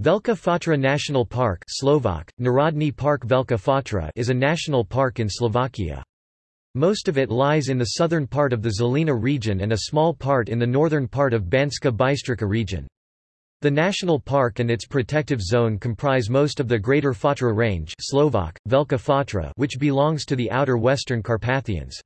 Velka Fatra National Park Slovak, Narodny Park Velka Fatra is a national park in Slovakia. Most of it lies in the southern part of the Žilina region and a small part in the northern part of Banska Bystrica region. The national park and its protective zone comprise most of the Greater Fatra Range Slovak, Velka Fatra which belongs to the outer western Carpathians.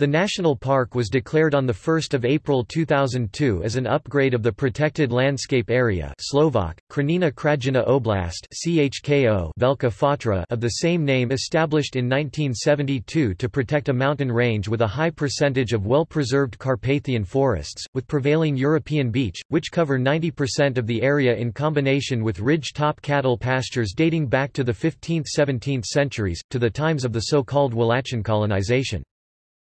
The national park was declared on 1 April 2002 as an upgrade of the protected landscape area Slovak, Krajina Krajina Oblast CHKO Velka Fatra of the same name established in 1972 to protect a mountain range with a high percentage of well-preserved Carpathian forests, with prevailing European beech, which cover 90% of the area in combination with ridge-top cattle pastures dating back to the 15th–17th centuries, to the times of the so-called Wallachian colonization.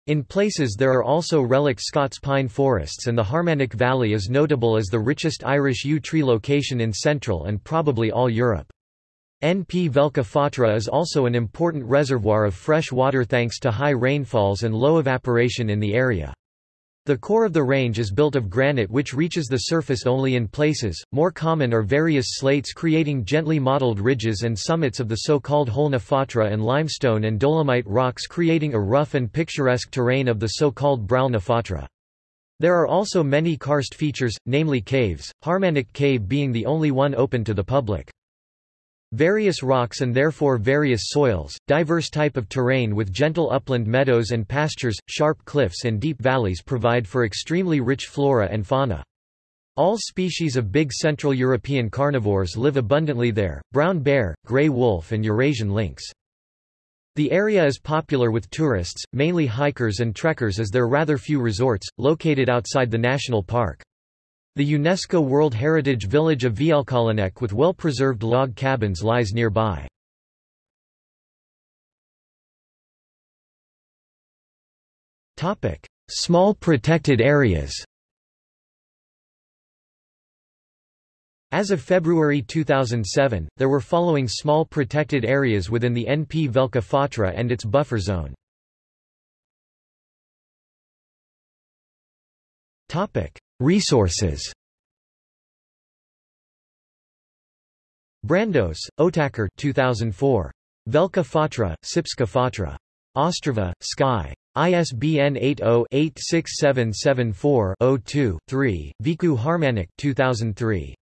In places there are also relic Scots pine forests and the Harmanec Valley is notable as the richest Irish yew tree location in Central and probably all Europe. NP Velka Fatra is also an important reservoir of fresh water thanks to high rainfalls and low evaporation in the area. The core of the range is built of granite which reaches the surface only in places, more common are various slates creating gently modeled ridges and summits of the so-called Holna Fatra and limestone and dolomite rocks creating a rough and picturesque terrain of the so-called Bralna Fatra. There are also many karst features, namely caves, Harmanec Cave being the only one open to the public. Various rocks and therefore various soils, diverse type of terrain with gentle upland meadows and pastures, sharp cliffs and deep valleys provide for extremely rich flora and fauna. All species of big Central European carnivores live abundantly there, brown bear, grey wolf and Eurasian lynx. The area is popular with tourists, mainly hikers and trekkers as there are rather few resorts, located outside the national park. The UNESCO World Heritage Village of Vlkolínec with well-preserved log cabins lies nearby. Small protected areas As of February 2007, there were following small protected areas within the NP Velka Fatra and its buffer zone. Resources Brandos, Otakar 2004. Velka Fatra, Sipska Fatra. Ostrava, Sky. ISBN 80-86774-02-3, Viku Harmanec 2003.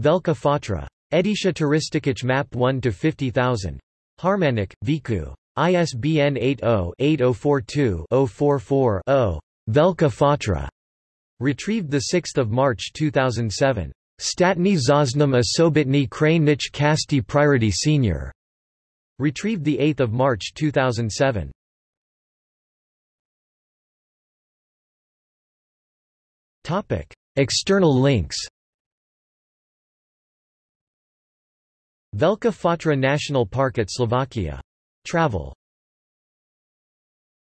Velka Fatra. Edisha Turistikic Map 1-50000. Harmanec, Viku. ISBN 80-8042-044-0. Velka Fatra. Retrieved 6 March 2007. Statny Zosnum Osobitny Krajnich Kasti Priority Senior. Retrieved 8 March 2007. Topic. External links Velka Fatra National Park at Slovakia. Travel